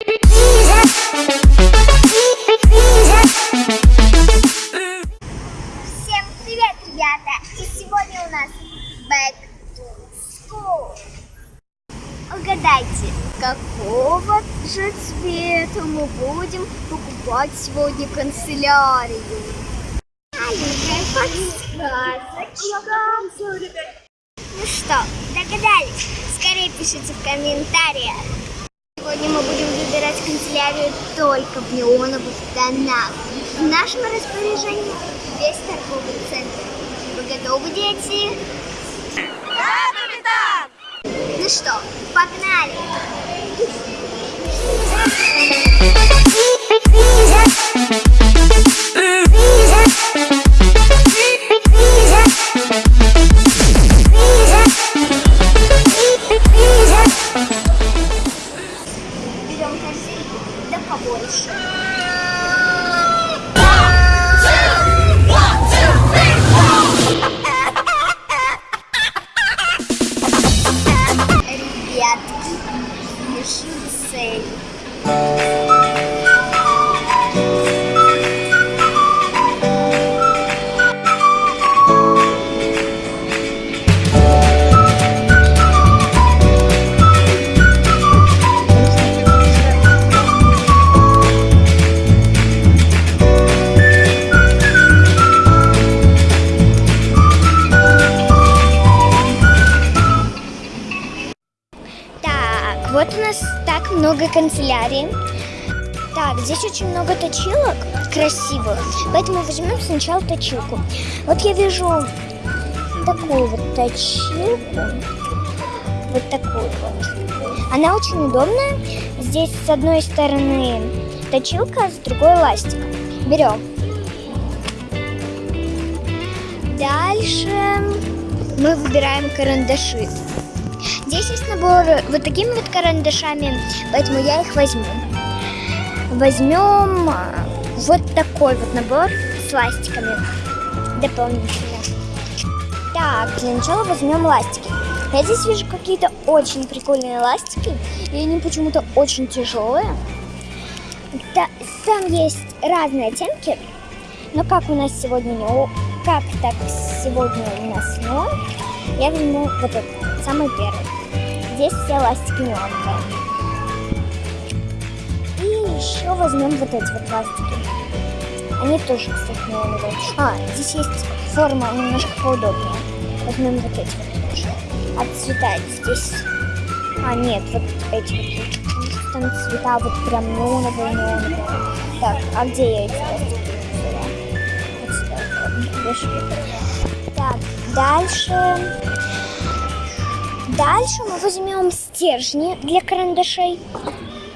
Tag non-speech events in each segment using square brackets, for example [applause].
Всем привет, ребята! И сегодня у нас Back to School. Угадайте, какого же цвета мы будем покупать сегодня канцелярию? Маленькая. Ну что, догадались? Скорее пишите в комментариях. Сегодня мы будем выбирать канцелярию только в неоновых тонах. В нашем распоряжении весь торговый центр. Вы готовы, дети? Да, капитан! Ну что, погнали! Берем Так, вот у нас много канцелярий. Так, здесь очень много точилок красивых, поэтому возьмем сначала точилку. Вот я вижу такую вот точилку, вот такую вот. Она очень удобная. Здесь с одной стороны точилка, а с другой ластик. Берем. Дальше мы выбираем карандаши. Здесь есть набор вот такими вот карандашами, поэтому я их возьму. Возьмем а, вот такой вот набор с ластиками дополнительно. Так, для начала возьмем ластики. Я здесь вижу какие-то очень прикольные ластики, и они почему-то очень тяжелые. Та- там есть разные оттенки, но как у нас сегодня не как так сегодня у нас неон, я возьму вот этот, самый первый. Здесь все ластики неоновые. И еще возьмем вот эти вот ластики. Они тоже, кстати, неоновые. А, здесь есть форма немножко поудобнее. Возьмем вот эти вот тоже. Отцветает здесь. А, нет, вот эти вот. Там цвета вот прям неоновые, неоновые. Так, а где я эти ластики. Так, дальше. Дальше мы возьмем стержни для карандашей.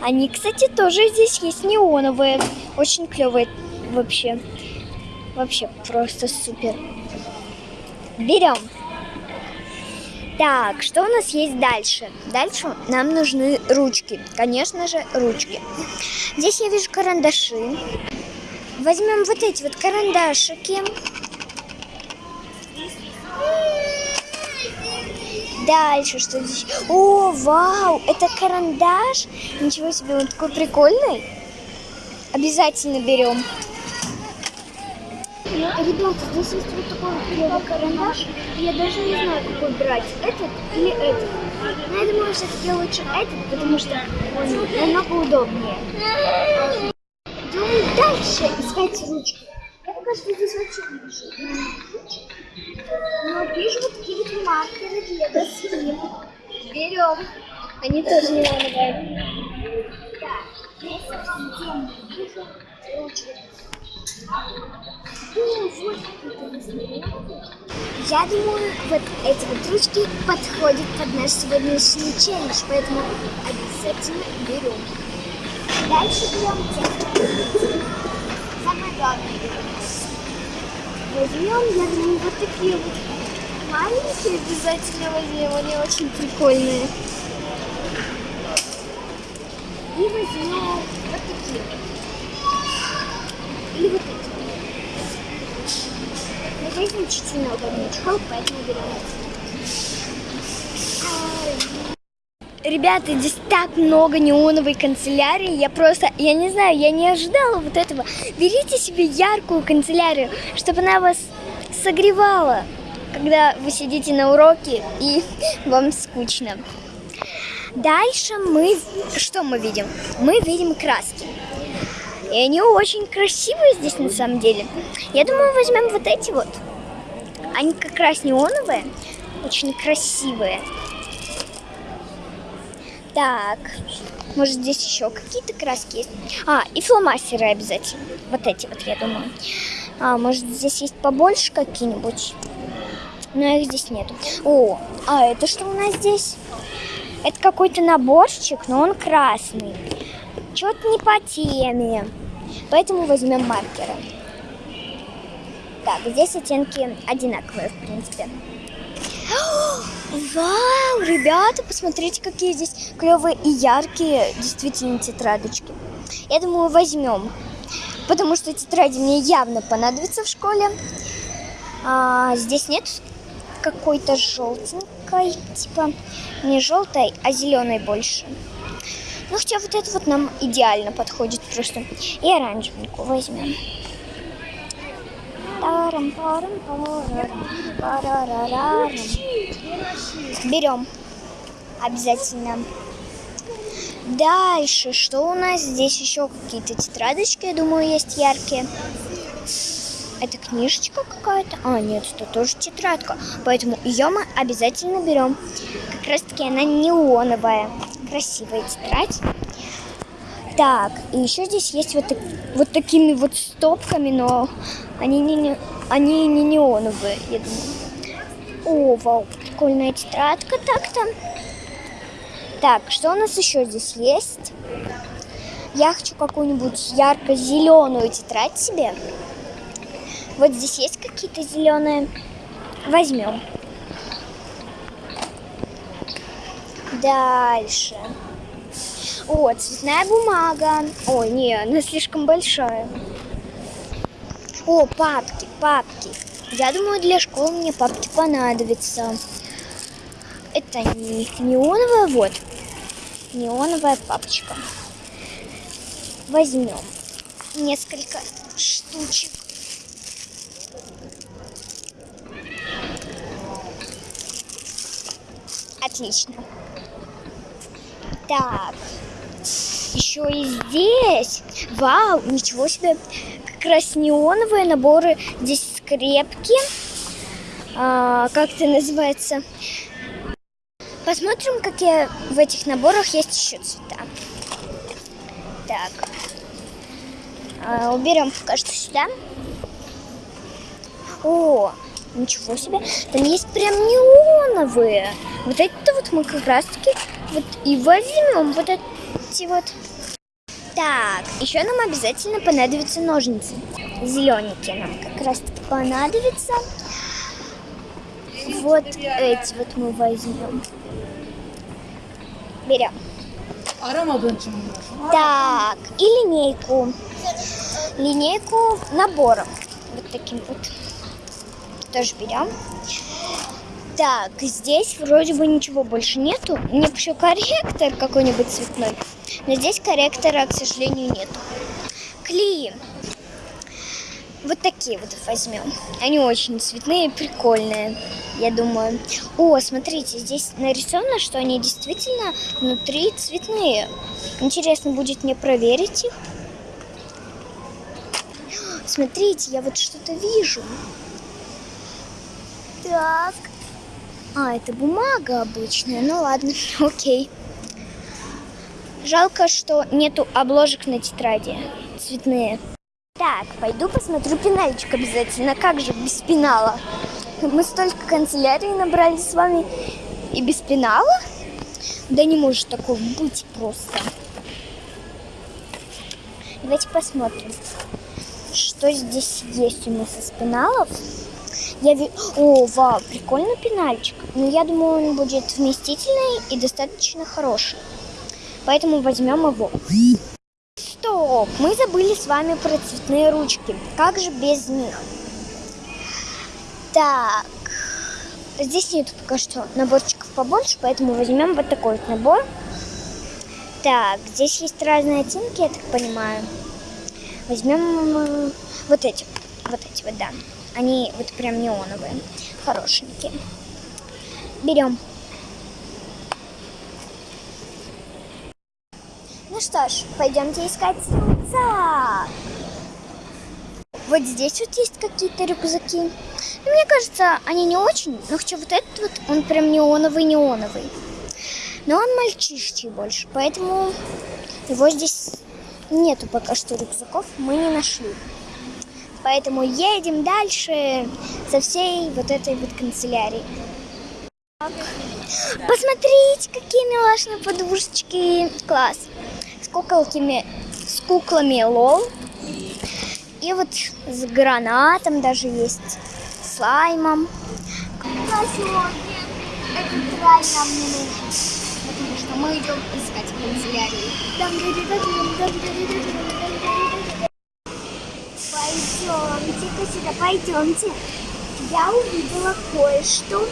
Они, кстати, тоже здесь есть неоновые. Очень клевые вообще. Вообще просто супер. Берем. Так, что у нас есть дальше? Дальше нам нужны ручки. Конечно же, ручки. Здесь я вижу карандаши. Возьмем вот эти вот карандашики. Дальше что здесь? О, вау, это карандаш. Ничего себе, он такой прикольный. Обязательно берем. Ребята, здесь есть вот такой вот клевый карандаш. Я даже не знаю, какой брать. Этот или этот. Но я думаю, все-таки лучше этот, потому что он намного удобнее. Идем дальше искать ручки. Я пока что здесь вообще не вижу. Но вижу вот маркеры для доски. Берем. Они тоже не какие-то Я думаю, вот эти вот ручки подходят под наш сегодняшний челлендж, поэтому обязательно берем. Дальше берем. Самое главное. Возьмем, я думаю, вот такие вот маленькие обязательно возьмем, они очень прикольные. И возьмем вот такие. Или вот эти. Но здесь значительно чехол, поэтому берем. Ребята, здесь так много неоновой канцелярии, я просто, я не знаю, я не ожидала вот этого. Берите себе яркую канцелярию, чтобы она вас согревала, когда вы сидите на уроке и [laughs] вам скучно. Дальше мы, что мы видим? Мы видим краски. И они очень красивые здесь на самом деле. Я думаю, возьмем вот эти вот. Они как раз неоновые, очень красивые. Так, может здесь еще какие-то краски есть? А, и фломастеры обязательно. Вот эти вот, я думаю. А, может здесь есть побольше какие-нибудь? Но их здесь нету. О, а это что у нас здесь? Это какой-то наборчик, но он красный. Что-то не по теме. Поэтому возьмем маркеры. Так, здесь оттенки одинаковые, в принципе. [gasps] Вау, ребята, посмотрите, какие здесь клевые и яркие действительно тетрадочки. Я думаю, возьмем, потому что тетради мне явно понадобятся в школе. А, здесь нет какой-то желтенькой, типа не желтой, а зеленой больше. Ну, хотя вот это вот нам идеально подходит просто. И оранжевенькую возьмем. Берем. Обязательно. Дальше, что у нас здесь еще какие-то тетрадочки, я думаю, есть яркие. Это книжечка какая-то? А, нет, это тоже тетрадка. Поэтому ее мы обязательно берем. Как раз таки она неоновая. Красивая тетрадь. Так, и еще здесь есть вот, так, вот такими вот стопками, но они не, они не неоновые, я думаю. О, вау, прикольная тетрадка так-то. Так, что у нас еще здесь есть? Я хочу какую-нибудь ярко-зеленую тетрадь себе. Вот здесь есть какие-то зеленые. Возьмем. Дальше. О, цветная бумага. Ой, не, она слишком большая. О, папки, папки. Я думаю, для школы мне папки понадобятся. Это не неоновая, вот. Неоновая папочка. Возьмем несколько штучек. Отлично. Так, еще и здесь. Вау, ничего себе. Как раз неоновые наборы. Здесь скрепки. А, как это называется? Посмотрим, какие в этих наборах есть еще цвета. Так. А, уберем пока что сюда. О, ничего себе. Там есть прям неоновые. Вот это вот мы как раз таки вот и возьмем вот эти вот. Так, еще нам обязательно понадобятся ножницы. Зелененькие нам как раз таки понадобятся. Вот эти вот мы возьмем. Берем. Так, и линейку. Линейку набором. Вот таким вот. Тоже берем. Так, здесь вроде бы ничего больше нету. Мне еще корректор какой-нибудь цветной. Но здесь корректора, к сожалению, нету. Клеи. Вот такие вот возьмем. Они очень цветные, прикольные, я думаю. О, смотрите, здесь нарисовано, что они действительно внутри цветные. Интересно будет мне проверить их. Смотрите, я вот что-то вижу. Так. А, это бумага обычная. Ну ладно, [laughs] окей. Жалко, что нету обложек на тетради. Цветные. Так, пойду посмотрю пенальчик обязательно. Как же без пенала? Мы столько канцелярии набрали с вами и без пенала? Да не может такого быть просто. Давайте посмотрим, что здесь есть у нас из пеналов. Я ви... О, вау, прикольный пенальчик. Но я думаю, он будет вместительный и достаточно хороший. Поэтому возьмем его. Стоп! Мы забыли с вами про цветные ручки. Как же без них? Так. здесь нет пока что наборчиков побольше, поэтому возьмем вот такой вот набор. Так, здесь есть разные оттенки, я так понимаю. Возьмем э, вот эти, вот эти вот, да. Они вот прям неоновые, хорошенькие. Берем. Ну что ж, пойдемте искать рюкзак. Вот здесь вот есть какие-то рюкзаки. Ну, мне кажется, они не очень, но хотя вот этот вот, он прям неоновый-неоновый. Но он мальчишечий больше, поэтому его здесь нету пока что рюкзаков, мы не нашли. Поэтому едем дальше со всей вот этой вот канцелярией. Так. Посмотрите, какие милашные подушечки. Класс. С куколками, с куклами лол. И вот с гранатом даже есть, с нужен, потому что мы идем искать канцелярию. Пойдемте-ка сюда, пойдемте. Я увидела кое-что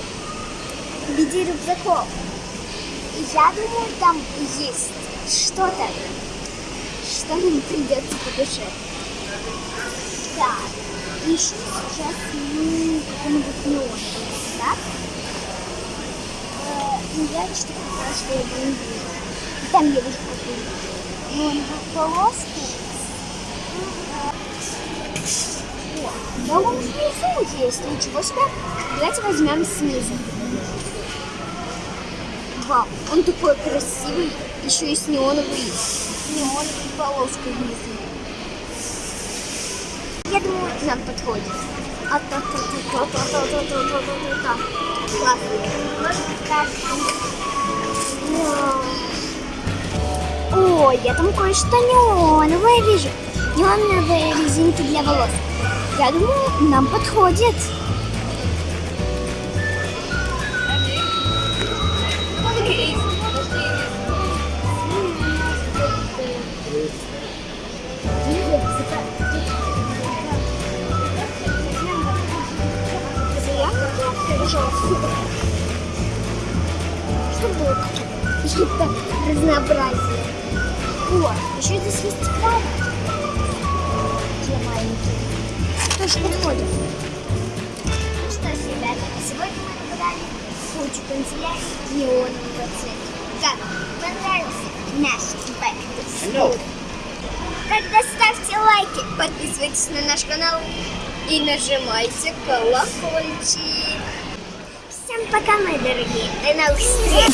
в виде рюкзаков. И я думаю, там есть что-то, что нам придется по душе. Так, ищу сейчас ну, какой-нибудь неон, так? Э, ну, я что как раз, что я его не вижу. И Там я вижу какую-нибудь неоновую полоску. О, да он внизу есть, ничего себе. Давайте возьмем снизу. Вау, он такой красивый, еще и с неоновой, неоновой полоской внизу. Я думаю, нам подходит. А та та та та та та та та та та та Классно. Может так. Ой, я там кое-что неоновое вижу. Неоновые резинки для волос. Я думаю, нам подходит. Что было? Какие-то разнообразие. О, еще здесь есть краб Тоже подходит. Ну что ж, ребята, сегодня мы набрали кучу канцелярий неонового цвета. Как? Понравился наш school? Тогда ставьте лайки, подписывайтесь на наш канал и нажимайте колокольчик. Всем пока, мои дорогие. До новых встреч!